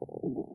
people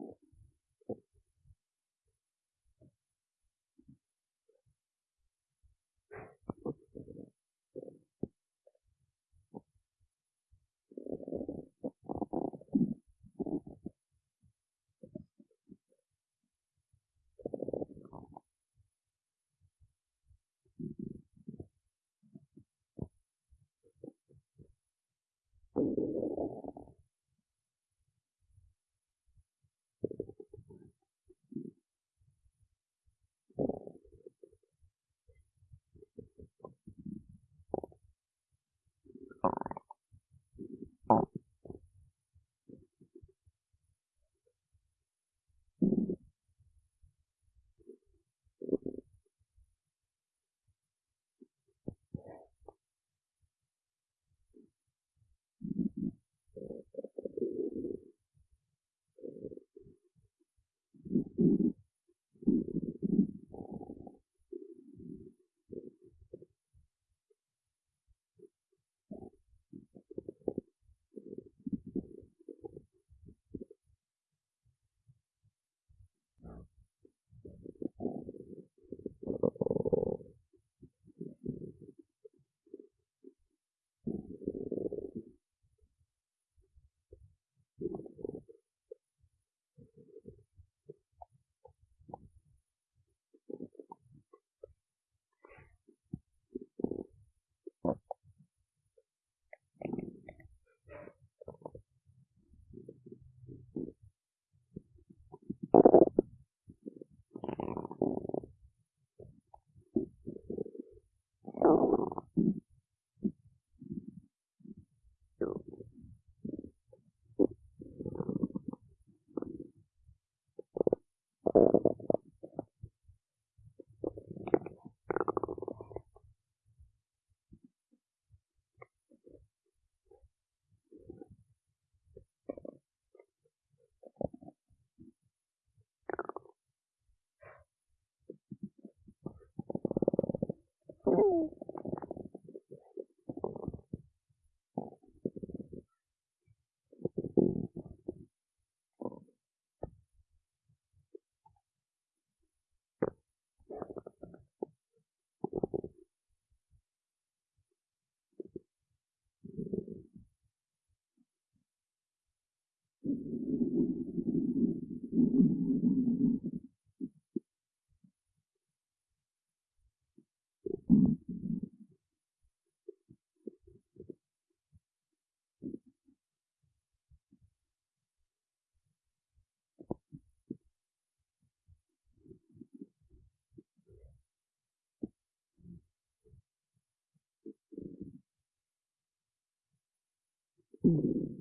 Mm-hmm.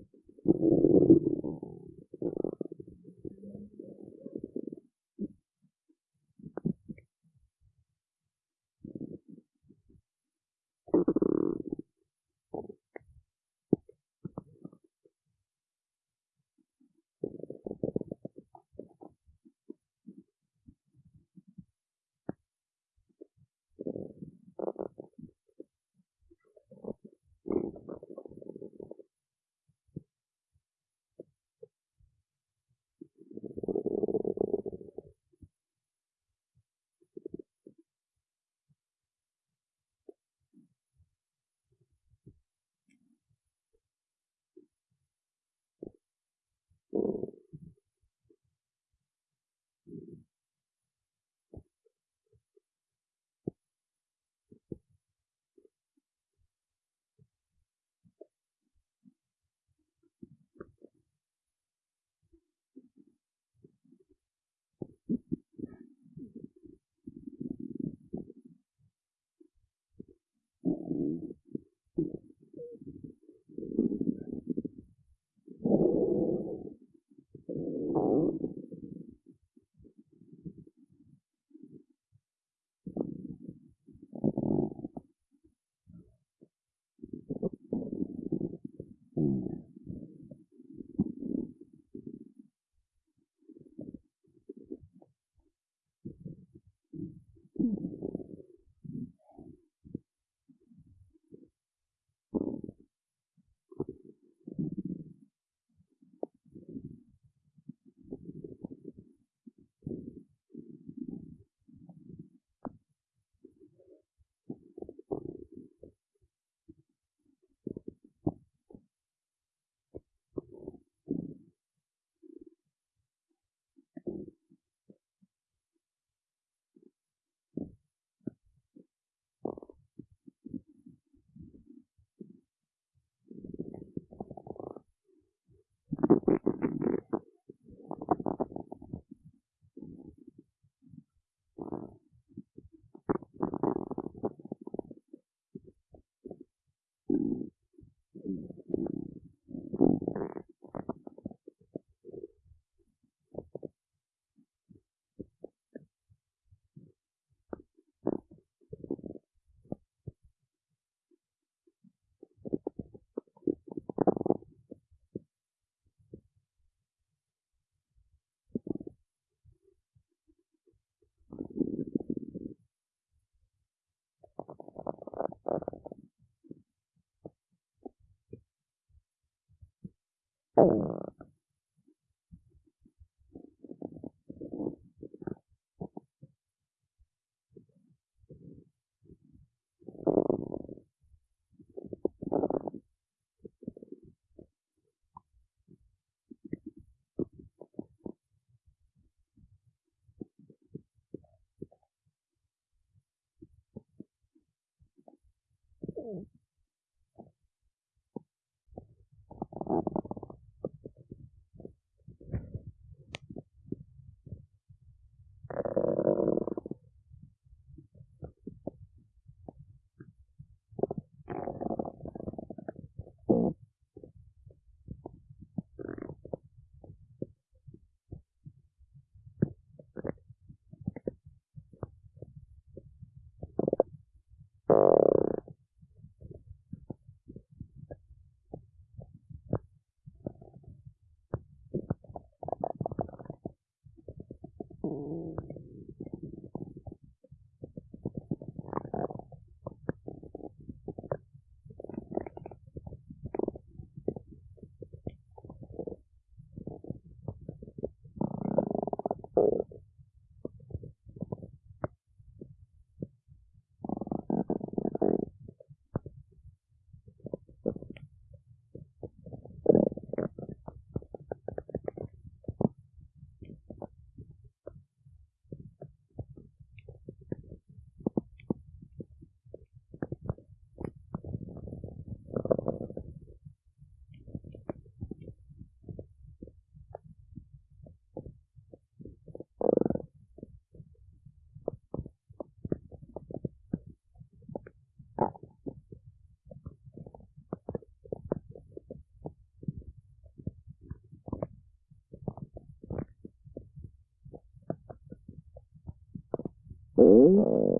Mm-hmm.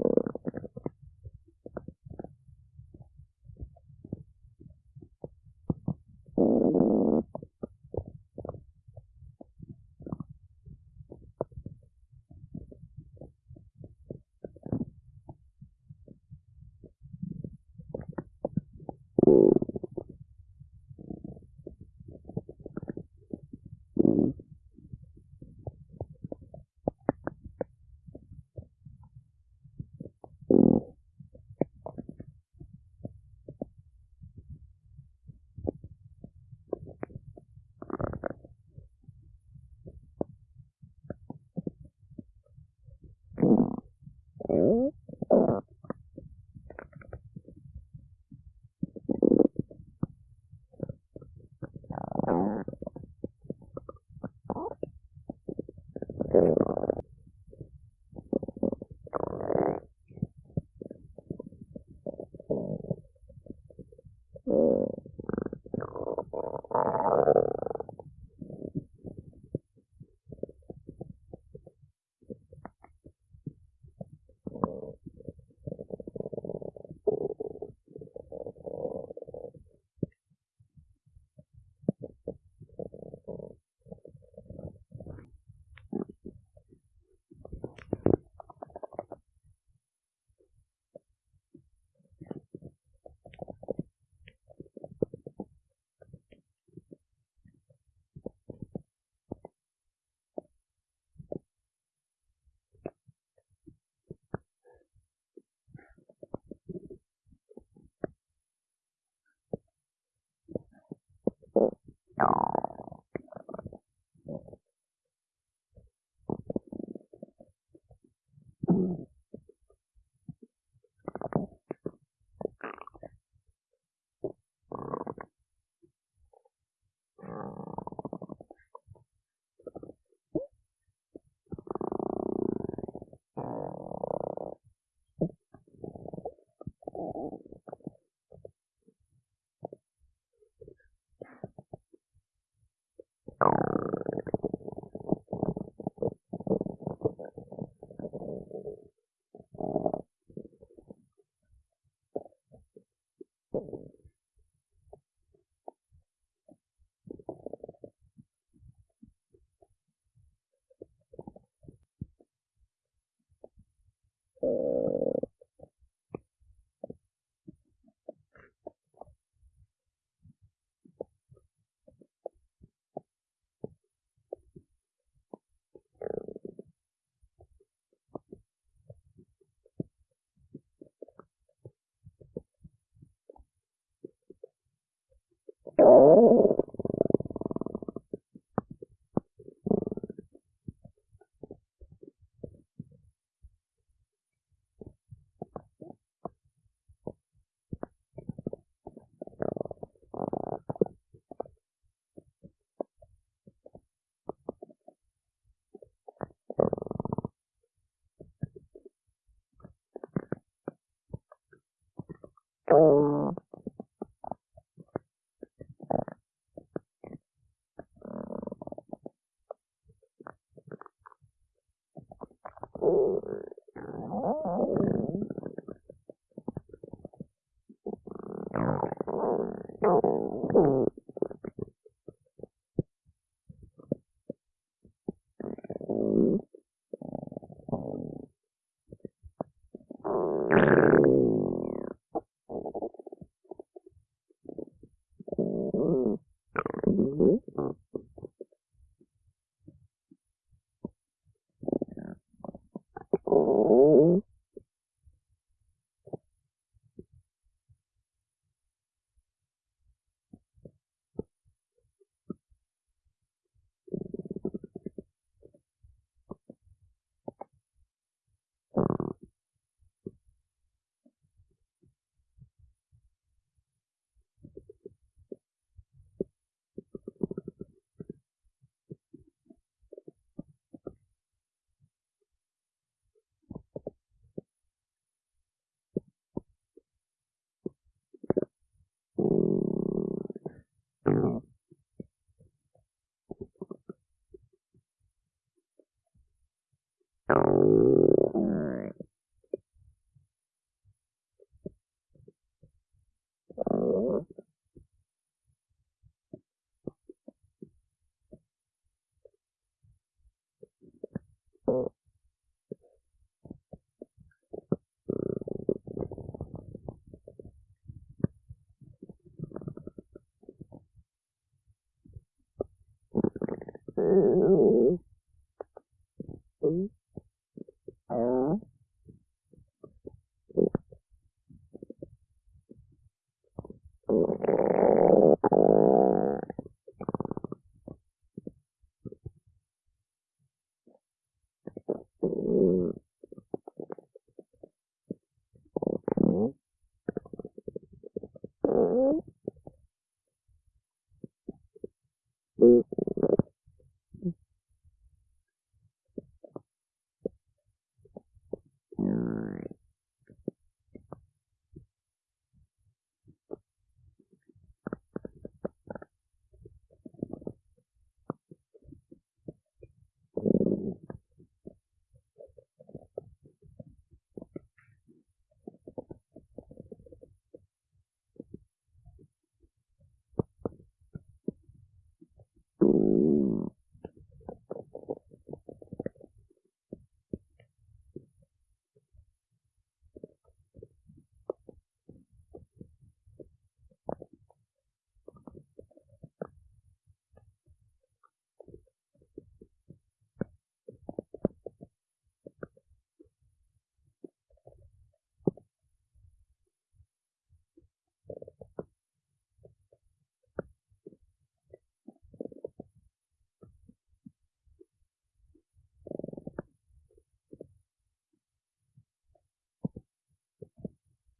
Ooh.